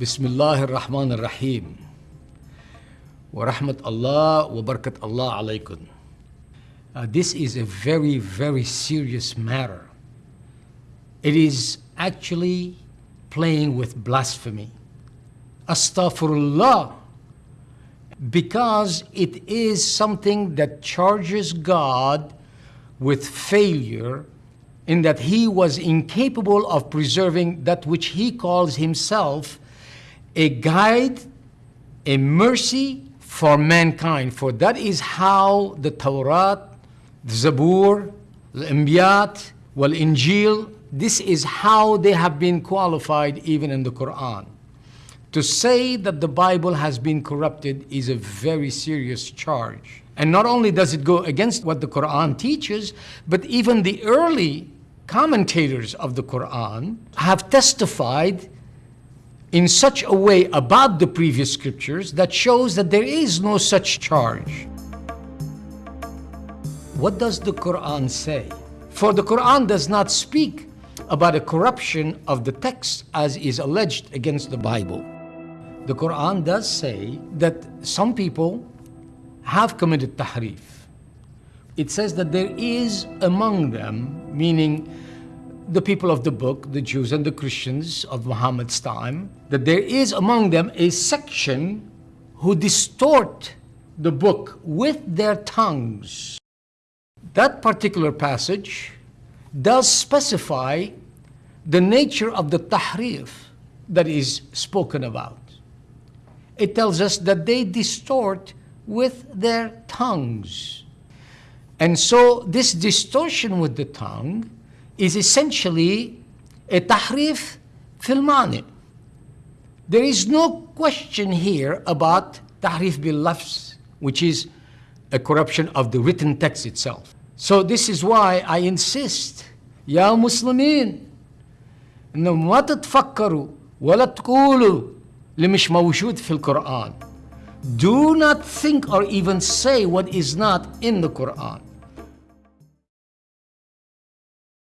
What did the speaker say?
بسم الله الرحمن الرحيم ورحمة الله وبركة الله عليكم. Uh, this is a very, very serious matter. It is actually playing with blasphemy. Astaghfirullah. Because it is something that charges God with failure in that he was incapable of preserving that which he calls himself a guide, a mercy for mankind. For that is how the Torah, the Zabur, the Anbiyat, wal Injil, this is how they have been qualified even in the Quran. To say that the Bible has been corrupted is a very serious charge. And not only does it go against what the Quran teaches, but even the early commentators of the Quran have testified in such a way about the previous scriptures that shows that there is no such charge. What does the Quran say? For the Quran does not speak about a corruption of the text as is alleged against the Bible. The Quran does say that some people have committed tahrif. It says that there is among them, meaning the people of the book, the Jews and the Christians of Muhammad's time, that there is among them a section who distort the book with their tongues. That particular passage does specify the nature of the tahrif that is spoken about. It tells us that they distort with their tongues. And so this distortion with the tongue is essentially a tahrif fil mani. There is no question here about tahrif bil lafz, which is a corruption of the written text itself. So this is why I insist, يا مسلمين انه ما تتفكروا ولا تقولوا اللي مش موجود في القرآن. Do not think or even say what is not in the Quran.